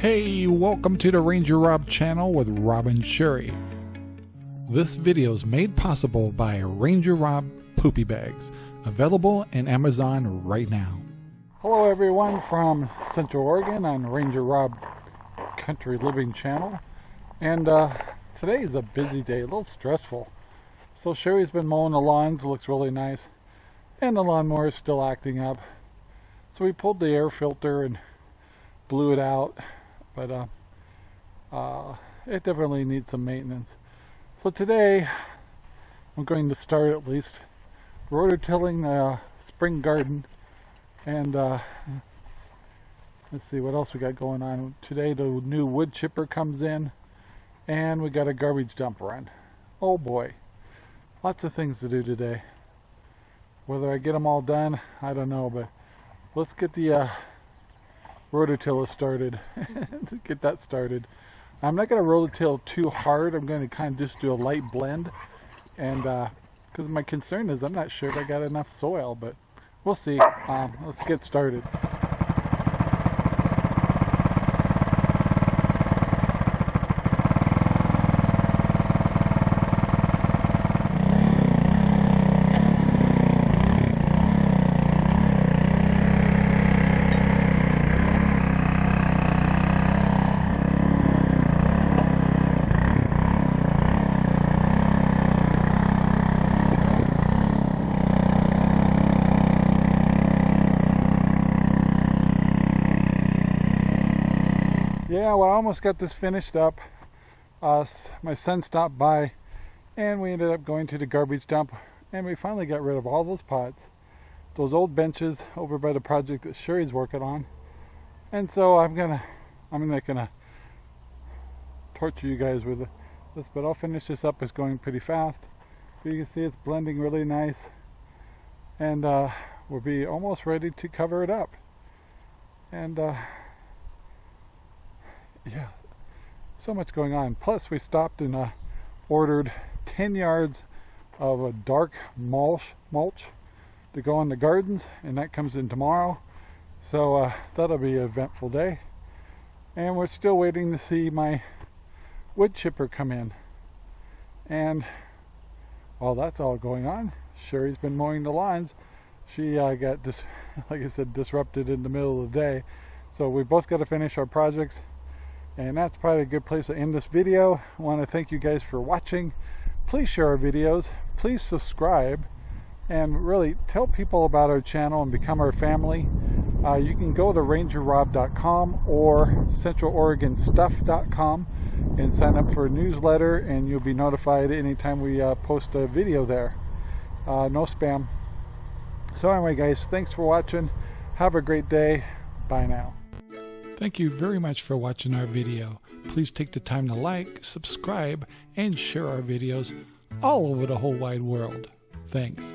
Hey, welcome to the Ranger Rob channel with Rob and Sherry. This video is made possible by Ranger Rob Poopy Bags, available in Amazon right now. Hello everyone from Central Oregon on Ranger Rob Country Living channel. And uh, today is a busy day, a little stressful. So Sherry's been mowing the lawns, looks really nice. And the lawnmower is still acting up. So we pulled the air filter and blew it out. But uh, uh, it definitely needs some maintenance. So today I'm going to start at least rototilling the spring garden. And uh, let's see what else we got going on. Today the new wood chipper comes in. And we got a garbage dump run. Oh boy. Lots of things to do today. Whether I get them all done, I don't know, but let's get the uh, rototiller started. To get that started. I'm not going to rototill too hard. I'm going to kind of just do a light blend. And because uh, my concern is I'm not sure if I got enough soil, but we'll see. Um, let's get started. Yeah well I almost got this finished up. Uh, my son stopped by and we ended up going to the garbage dump and we finally got rid of all those pots those old benches over by the project that Sherry's working on. And so I'm gonna I'm not gonna torture you guys with this but I'll finish this up. It's going pretty fast. So you can see it's blending really nice and uh, we'll be almost ready to cover it up. And uh, yeah, so much going on. Plus, we stopped and uh, ordered 10 yards of a dark mulch, mulch to go in the gardens, and that comes in tomorrow. So uh, that'll be an eventful day. And we're still waiting to see my wood chipper come in. And while that's all going on, Sherry's been mowing the lawns. She uh, got, dis like I said, disrupted in the middle of the day. So we both got to finish our projects and that's probably a good place to end this video. I want to thank you guys for watching. Please share our videos. Please subscribe. And really tell people about our channel and become our family. Uh, you can go to rangerrob.com or centraloregonstuff.com and sign up for a newsletter and you'll be notified anytime we uh, post a video there. Uh, no spam. So anyway guys, thanks for watching. Have a great day. Bye now. Thank you very much for watching our video. Please take the time to like, subscribe, and share our videos all over the whole wide world. Thanks.